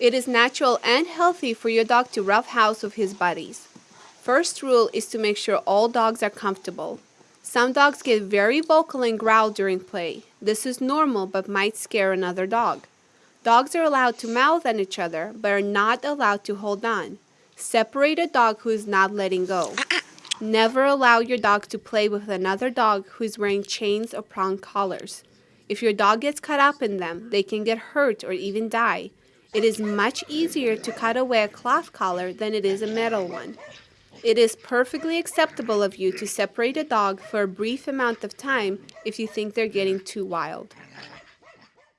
It is natural and healthy for your dog to roughhouse with his buddies. First rule is to make sure all dogs are comfortable. Some dogs get very vocal and growl during play. This is normal but might scare another dog. Dogs are allowed to mouth at each other but are not allowed to hold on. Separate a dog who is not letting go. Never allow your dog to play with another dog who is wearing chains or prong collars. If your dog gets caught up in them, they can get hurt or even die. It is much easier to cut away a cloth collar than it is a metal one. It is perfectly acceptable of you to separate a dog for a brief amount of time if you think they're getting too wild.